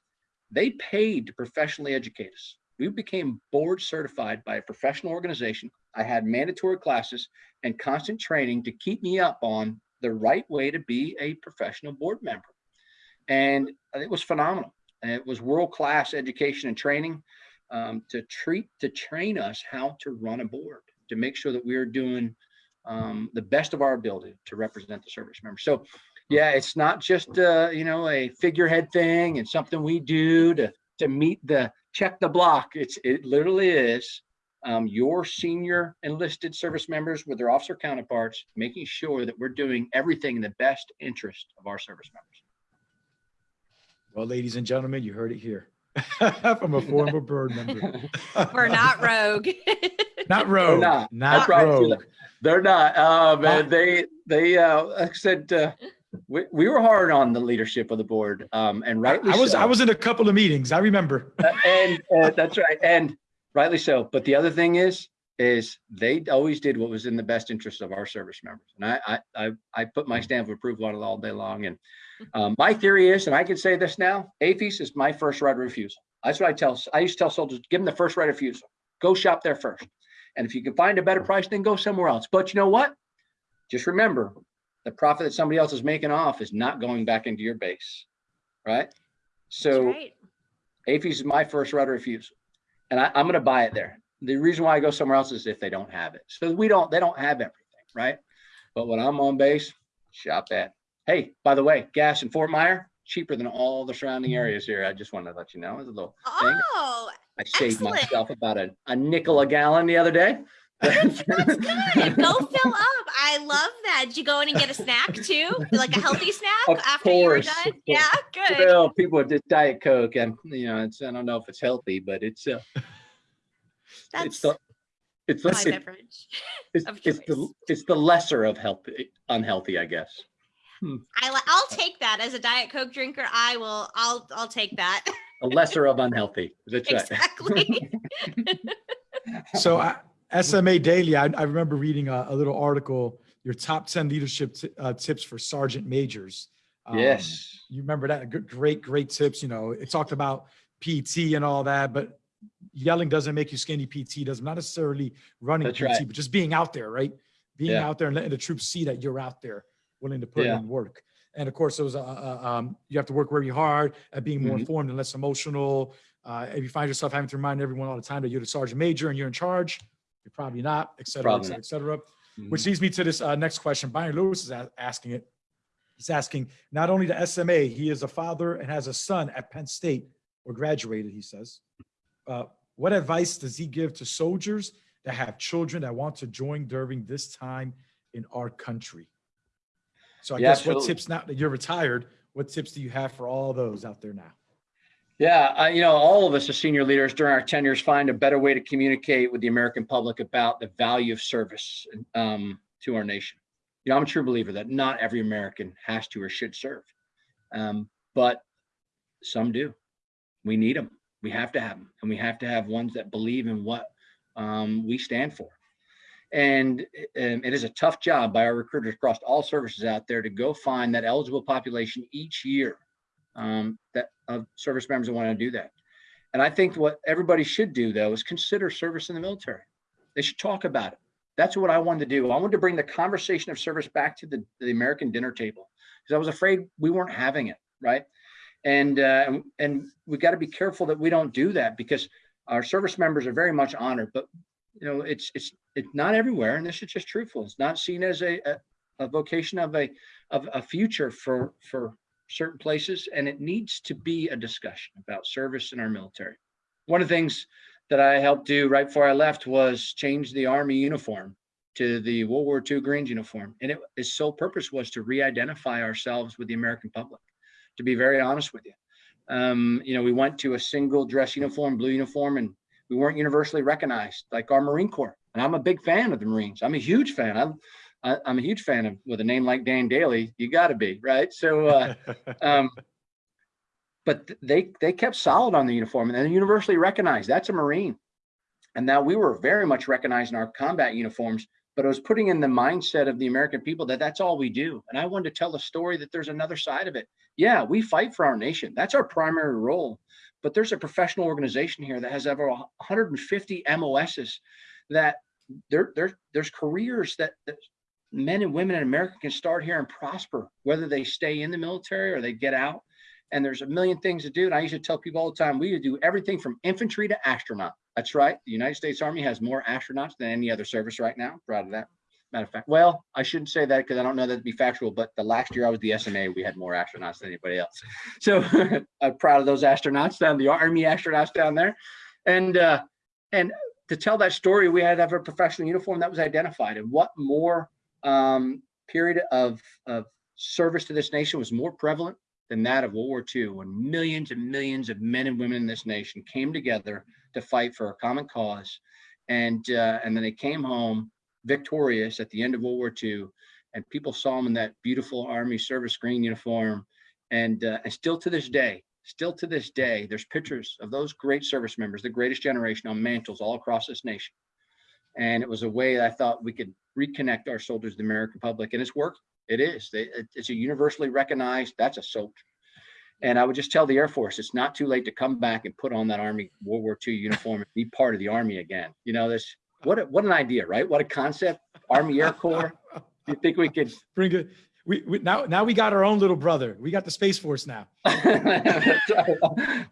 they paid to professionally educate us. We became board certified by a professional organization. I had mandatory classes and constant training to keep me up on the right way to be a professional board member. And it was phenomenal. It was world-class education and training um, to treat, to train us how to run a board, to make sure that we are doing um, the best of our ability to represent the service member. So yeah, it's not just, uh, you know, a figurehead thing and something we do to, to meet the check the block. It's, it literally is um, your senior enlisted service members with their officer counterparts, making sure that we're doing everything in the best interest of our service members. Well, ladies and gentlemen, you heard it here from a former board member. We're not rogue. Not rogue. not. Not That's right, Sheila. rogue. They're not. Uh, Not- they they uh, I said uh, we, we were hard on the leadership of the board, um, and rightly I was so. I was in a couple of meetings. I remember. Uh, and uh, that's right, and rightly so. But the other thing is, is they always did what was in the best interest of our service members, and I I I, I put my stamp of approval on it all day long. And um, my theory is, and I can say this now, AAFES is my first right of refusal. That's what I tell. I used to tell soldiers, give them the first right of refusal. Go shop there first. And if you can find a better price, then go somewhere else. But you know what? Just remember, the profit that somebody else is making off is not going back into your base, right? So right. AAFES is my first right of refusal, and I, I'm going to buy it there. The reason why I go somewhere else is if they don't have it. So we don't, they don't have everything, right? But when I'm on base, shop at. Hey, by the way, gas in Fort Myer cheaper than all the surrounding areas here. I just wanted to let you know. It's a little thing. Oh, I saved excellent. myself about a, a nickel a gallon the other day. That's good. Go fill up. I love that. Did you go in and get a snack too? Like a healthy snack Of after you were done? Yeah, good. Well, people with this Diet Coke, and you know, it's I don't know if it's healthy, but it's uh, That's it's the it's my the it- beverage. it's, of it's the it's the lesser of healthy unhealthy, I guess. I li- I'll take that as a Diet Coke drinker. I will. I'll. I'll take that. A lesser of unhealthy. That's right. exactly. So I, SMA Dailey, I, I remember reading a, a little article, your top 10 leadership uh, tips for sergeant majors. Um, Yes. You remember that? Great, great tips. You know, it talked about PT and all that, but yelling doesn't make you skinny. PT does not necessarily running That's PT, right. but just being out there, right? Being Yeah. out there and letting the troops see that you're out there, willing to put Yeah. in work. And of course, it was, uh, uh, um, you have to work very hard at being more Mhm. informed and less emotional. Uh, if you find yourself having to remind everyone all the time that you're the sergeant major and you're in charge, you're probably not, et cetera, et cetera, et cetera. Mhm. Which leads me to this uh, next question. Byron Lewis is asking it. He's asking not only the SMA, he is a father and has a son at Penn State or graduated, he says. Uh, what advice does he give to soldiers that have children that want to join during this time in our country? So I Yeah, guess what tips now that you're retired, what tips do you have for all those out there now? Yeah, I, you know, all of us as senior leaders during our tenures find a better way to communicate with the American public about the value of service um, to our nation. You know, I'm a true believer that not every American has to or should serve, um, but some do. We need them. We have to have them, and we have to have ones that believe in what um, we stand for. And um, it is a tough job by our recruiters across all services out there to go find that eligible population each year um, that of service members that want to do that. And I think what everybody should do though is consider service in the military. They should talk about it. That's what I wanted to do. I wanted to bring the conversation of service back to the, the American dinner table because I was afraid we weren't having it, right? And uh, and, we got to be careful that we don't do that because our service members are very much honored, but you know it's it's it's not everywhere, and this is just truthful. It's not seen as a a, a vocation of a of a future for for certain places, and it needs to be a discussion about service in our military. One of the things that I helped do right before I left was change the Army uniform to the World War II Greens uniform. And it, its sole purpose was to re-identify ourselves with the American public, to be very honest with you. Um, you know, we went to a single dress uniform, blue uniform, and we weren't universally recognized like our Marine Corps. And I'm a big fan of the Marines. I'm a huge fan. I'm, I, I'm a huge fan of with a name like Dan Daly, you got to be right. So, uh, um, but th- they they kept solid on the uniform and they're universally recognized. That's a Marine. And now we were very much recognized in our combat uniforms, but it was putting in the mindset of the American people that that's all we do. And I wanted to tell the story that there's another side of it. Yeah, we fight for our nation. That's our primary role. But there's a professional organization here that has over 150 MOSs that there, there, there's careers that, that men and women in America can start here and prosper, whether they stay in the military or they get out. And there's a million things to do. And I used to tell people all the time, we do everything from infantry to astronaut. That's right. The United States Army has more astronauts than any other service right now. Proud of that. Matter of fact, well, I shouldn't say that because I don't know that to be factual, but the last year I was the SMA, we had more astronauts than anybody else. So I'm proud of those astronauts down, the Army astronauts down there. And uh, and to tell that story, we had to have a professional uniform that was identified. And what more um, period of, of service to this nation was more prevalent than that of World War II, when millions and millions of men and women in this nation came together to fight for a common cause. And, uh, and then they came home victorious at the end of World War II. And people saw them in that beautiful Army service green uniform. And, uh, and still to this day, still to this day, there's pictures of those great service members, the greatest generation on mantles all across this nation. And it was a way I thought we could reconnect our soldiers to the American public. And it's worked. It is. They, it's a universally recognized, that's a soldier. And I would just tell the Air Force, it's not too late to come back and put on that Army World War II uniform and be part of the Army again. You know, this, what, a, what an idea, right? What a concept. Army Air Corps. You think we could Bring it. We, we now now we got our own little brother. We got the Space Force now. that's, right.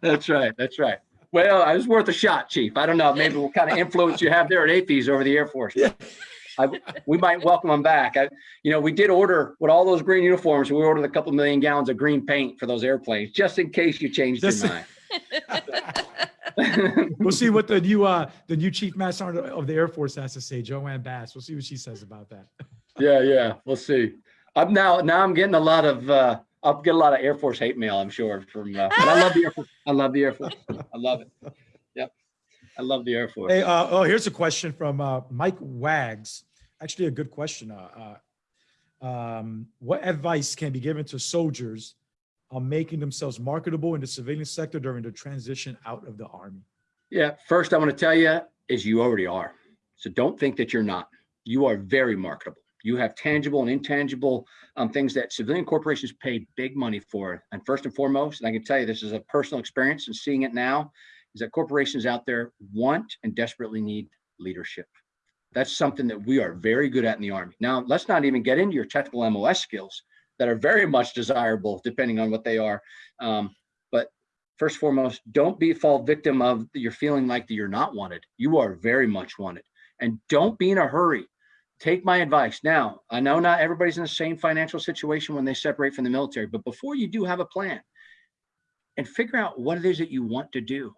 that's right. That's right. Well, it was worth a shot, Chief. I don't know. Maybe what kind of influence you have there at AAFES over the Air Force. Yeah. I, we might welcome them back. I, you know, we did order with all those green uniforms. We ordered a couple million gallons of green paint for those airplanes, just in case you changed Just- your mind. We'll see what the new uh the new Chief Master Sergeant of the Air Force has to say, JoAnne Bass. We'll see what she says about that. yeah, yeah. We'll see. I'm now now I'm getting a lot of uh, I'll get a lot of Air Force hate mail. I'm sure from. Uh, but I love the Air Force. I love the Air Force. I love it. Yep. I love the Air Force. Hey, uh, oh, here's a question from uh, Mike Wags. Actually, a good question. Uh, uh, um, what advice can be given to soldiers on making themselves marketable in the civilian sector during the transition out of the army? Yeah, first I want to tell you is you already are. So don't think that you're not. You are very marketable. You have tangible and intangible um, things that civilian corporations pay big money for. And first and foremost, and I can tell you this is a personal experience and seeing it now, is that corporations out there want and desperately need leadership. That's something that we are very good at in the Army. Now, let's not even get into your technical MOS skills that are very much desirable depending on what they are. Um, but first and foremost, don't be fall victim of you're feeling like you're not wanted. You are very much wanted. And don't be in a hurry. Take my advice. Now, I know not everybody's in the same financial situation when they separate from the military, but before you do have a plan and figure out what it is that you want to do.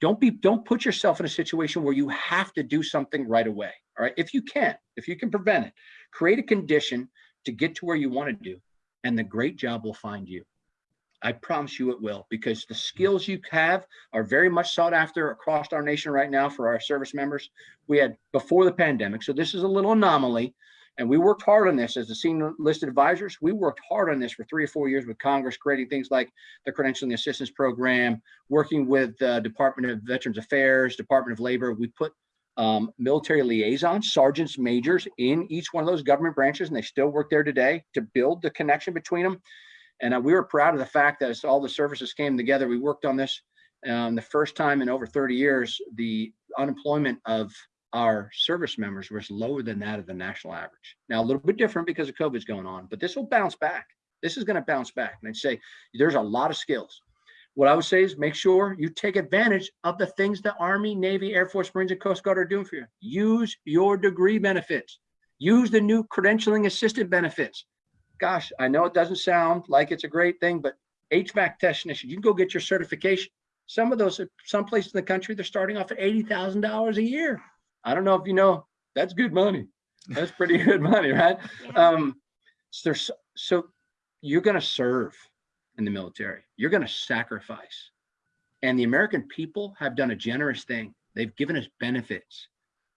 don't be, don't put yourself in a situation where you have to do something right away. All right. If you can, if you can prevent it, create a condition to get to where you want to do, and the great job will find you. I promise you it will, because the skills you have are very much sought after across our nation right now for our service members. We had before the pandemic, so this is a little anomaly. And we worked hard on this as the senior listed advisors. We worked hard on this for three or four years with Congress, creating things like the Credentialing Assistance Program, working with the Department of Veterans Affairs, Department of Labor. We put um, military liaisons, sergeants, majors in each one of those government branches, and they still work there today to build the connection between them. And uh, we were proud of the fact that as all the services came together, we worked on this um, the first time in over 30 years, the unemployment of our service members was lower than that of the national average. Now, a little bit different because of COVID's going on, but this will bounce back. This is going to bounce back. And I'd say there's a lot of skills. What I would say is make sure you take advantage of the things the Army, Navy, Air Force, Marines, and Coast Guard are doing for you. Use your degree benefits. Use the new credentialing assistant benefits. Gosh, I know it doesn't sound like it's a great thing, but HVAC technician, you can go get your certification. Some of those, some places in the country, they're starting off at $80,000 a year. I don't know if you know, that's good money. That's pretty good money, right? Um, so there's, so you're going to serve in the military. You're going to sacrifice. And the American people have done a generous thing. They've given us benefits.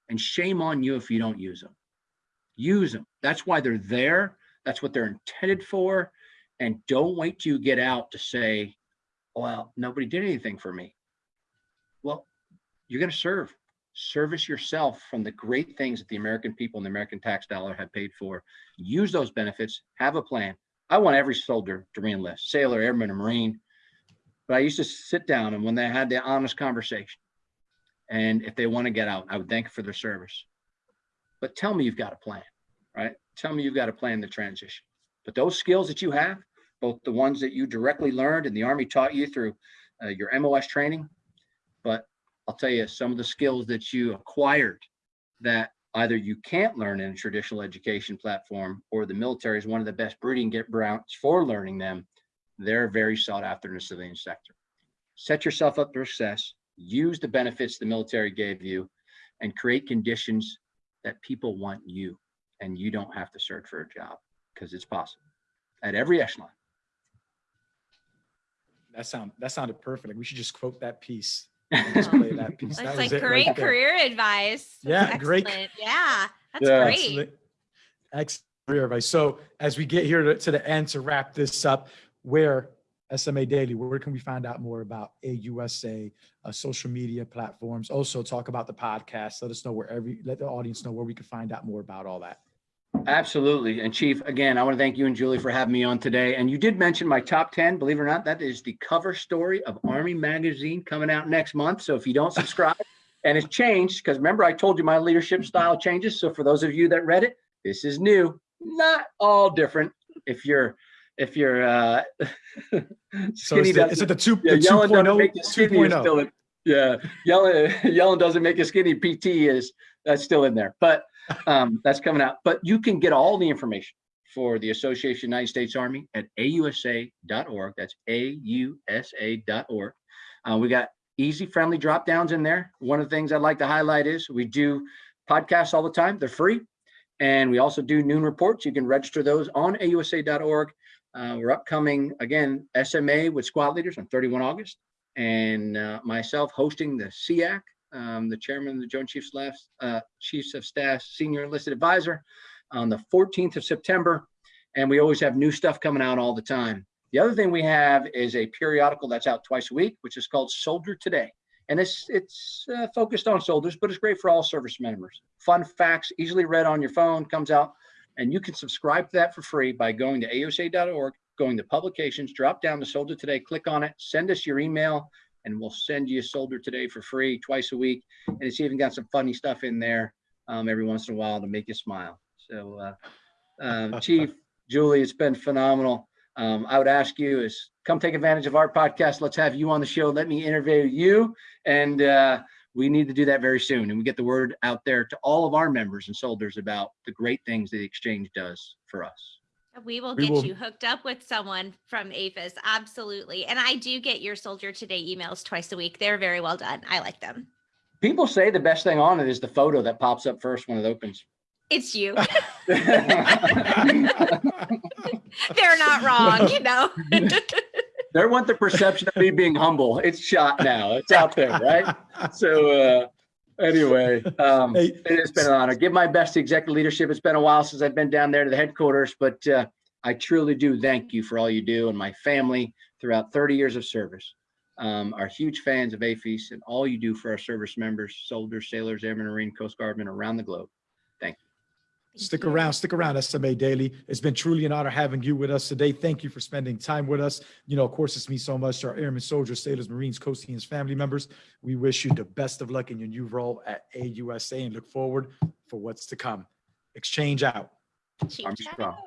And shame on you if you don't use them. Use them. That's why they're there. That's what they're intended for. And don't wait till you get out to say, well, nobody did anything for me. Well, you're going to serve. Service yourself from the great things that the American people and the American tax dollar have paid for. Use those benefits. Have a plan. I want every soldier to reenlist, sailor, airman, or Marine. But I used to sit down and when they had the honest conversation, and if they want to get out, I would thank them for their service. But tell me you've got a plan, right? Tell me you've got a plan to transition. But those skills that you have, both the ones that you directly learned and the Army taught you through uh, your MOS training, but I'll tell you some of the skills that you acquired that either you can't learn in a traditional education platform or the military is one of the best breeding grounds for learning them. They're very sought after in the civilian sector. Set yourself up for success, use the benefits the military gave you and create conditions that people want you and you don't have to search for a job because it's possible at every echelon. That sound that sounded perfect. Like we should just quote that piece. just play that piece. That That's was like it right great career advice. That's Yeah, great- Yeah, that's Yeah. great. Excellent. Excellent career advice. So as we get here to, to the end to wrap this up, where SMA Dailey, where can we find out more about AUSA, uh, social media platforms? Also talk about the podcast. Let us know where every, let the audience know where we can find out more about all that. Absolutely. And Chief, again, I want to thank you and Julie for having me on today. And you did mention my top 10. Believe it or not, that is the cover story of Army Magazine coming out next month. So if you don't subscribe, and it's changed, because remember I told you my leadership style changes. So for those of you that read it, this is new, not all different. If you're if you're uh So skinny is it, doesn't- is it the two, yeah, the yelling doesn't 2.0, make you 2.0? yeah, yelling, yelling doesn't make you skinny. PT is that's still in there, but um, that's coming out. But you can get all the information for the Association United States Army at ausa.org. That's ausa.org. Uh, we got easy, friendly drop downs in there. One of the things I'd like to highlight is we do podcasts all the time. They're free. And we also do noon reports. You can register those on ausa.org. Uh, we're upcoming again SMA with squad leaders on 31 August, and uh, myself hosting the SEAC, um, the chairman of the Joint Chiefs Staff, uh, Chiefs of Staff Senior Enlisted Advisor, on the 14th of September. And we always have new stuff coming out all the time. The other thing we have is a periodical that's out twice a week, which is called Soldier Today. And it's it's uh, focused on soldiers, but it's great for all service members. Fun facts, easily read on your phone, comes out and you can subscribe to that for free by going to ausa.org, going to publications, drop down to Soldier Today, click on it, send us your email, and we'll send you a Soldier Today for free twice a week. And it's even got some funny stuff in there um, every once in a while to make you smile. So, uh, um, Chief, Julie, it's been phenomenal. Um, I would ask you is come take advantage of our podcast. Let's have you on the show. Let me interview you. And uh, we need to do that very soon. And we get the word out there to all of our members and soldiers about the great things that the exchange does for us. We will We get will- you hooked up with someone from AAFES. Absolutely. And I do get your Soldier Today emails twice a week. They're very well done. I like them. People say the best thing on it is the photo that pops up first when it opens. It's you. They're not wrong, you know? They want the perception of me being humble. It's shot now. It's out there, right? So uh, anyway, um, Hey, it has been an honor. Give my best to executive leadership. It's been a while since I've been down there to the headquarters, but uh, I truly do thank you for all you do and my family throughout 30 years of service. Um, are huge fans of AAFES and all you do for our service members, soldiers, sailors, airmen, Marine, Coast Guardmen around the globe. Stick around, stick around, SMA Dailey. It's been truly an honor having you with us today. Thank you for spending time with us. You know, of course, it's me so much to our airmen, soldiers, sailors, Marines, Coasties, family members. We wish you the best of luck in your new role at AUSA and look forward for what's to come. Exchange out. Chief Army Chat. strong.